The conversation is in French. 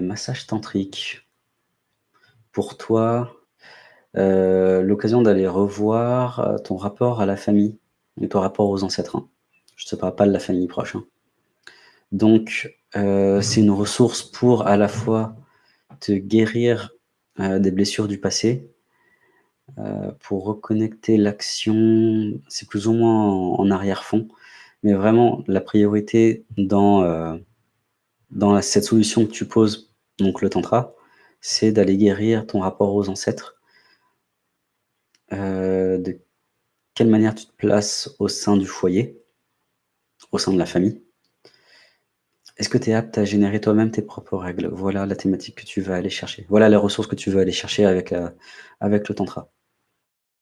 Massage tantrique. Pour toi, heu, l'occasion d'aller revoir, heu, ton rapport à la famille et ton rapport aux ancêtres, hein. Je te parle pas de la famille proche, hein. Donc, heu, c'est une ressource pour à la fois te guérir, des blessures du passé, pour reconnecter l'action, c'est plus ou moins en en arrière-fond, mais vraiment la priorité dans, dans cette solution que tu poses, donc le tantra, c'est d'aller guérir ton rapport aux ancêtres. Heu, de quelle manière tu te places au sein du foyer, au sein de la famille? Est-ce que tu es apte à générer toi-même tes propres règles? Voilà la thématique que tu vas aller chercher. Voilà les ressources que tu veux aller chercher avec le tantra.